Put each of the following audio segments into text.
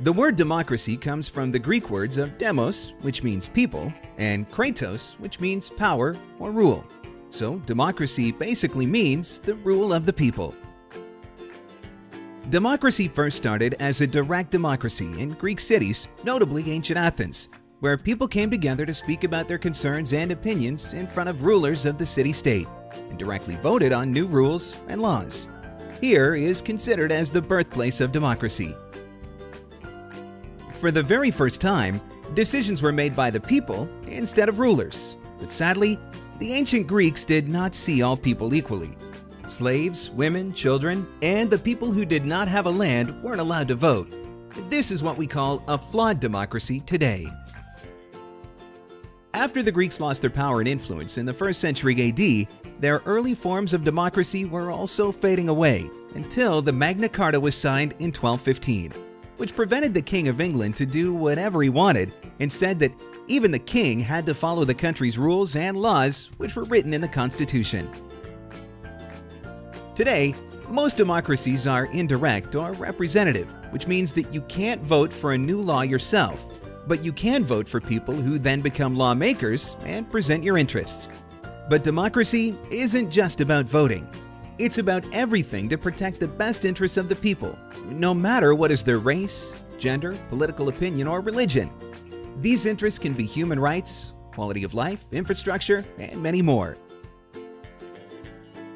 The word democracy comes from the Greek words of demos, which means people, and kratos, which means power or rule. So democracy basically means the rule of the people. Democracy first started as a direct democracy in Greek cities, notably ancient Athens, where people came together to speak about their concerns and opinions in front of rulers of the city-state and directly voted on new rules and laws. Here is considered as the birthplace of democracy. For the very first time, decisions were made by the people instead of rulers. But sadly, the ancient Greeks did not see all people equally. Slaves, women, children, and the people who did not have a land weren't allowed to vote. This is what we call a flawed democracy today. After the Greeks lost their power and influence in the 1st century AD, their early forms of democracy were also fading away until the Magna Carta was signed in 1215, which prevented the King of England to do whatever he wanted and said that even the king had to follow the country's rules and laws which were written in the Constitution. Today, most democracies are indirect or representative, which means that you can't vote for a new law yourself, but you can vote for people who then become lawmakers and present your interests. But democracy isn't just about voting. It's about everything to protect the best interests of the people, no matter what is their race, gender, political opinion, or religion. These interests can be human rights, quality of life, infrastructure, and many more.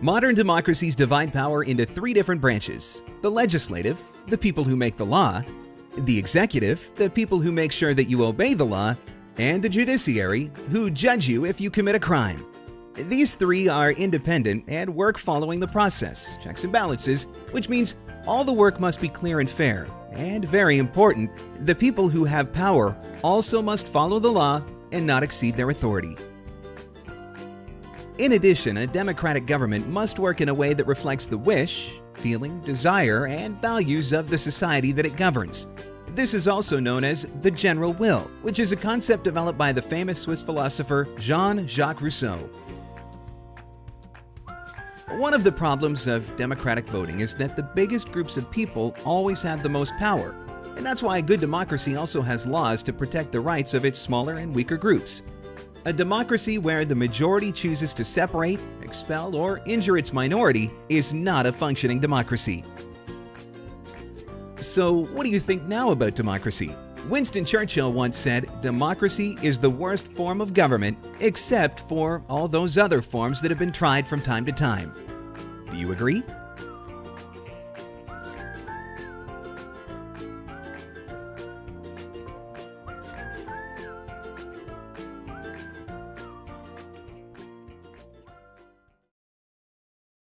Modern democracies divide power into three different branches. The legislative, the people who make the law, the executive, the people who make sure that you obey the law, and the judiciary, who judge you if you commit a crime. These three are independent and work following the process, checks and balances, which means all the work must be clear and fair. And very important, the people who have power also must follow the law and not exceed their authority. In addition, a democratic government must work in a way that reflects the wish, feeling, desire, and values of the society that it governs. This is also known as the general will, which is a concept developed by the famous Swiss philosopher Jean-Jacques Rousseau. One of the problems of democratic voting is that the biggest groups of people always have the most power, and that's why a good democracy also has laws to protect the rights of its smaller and weaker groups. A democracy where the majority chooses to separate, expel, or injure its minority is not a functioning democracy. So what do you think now about democracy? Winston Churchill once said, democracy is the worst form of government except for all those other forms that have been tried from time to time. Do you agree?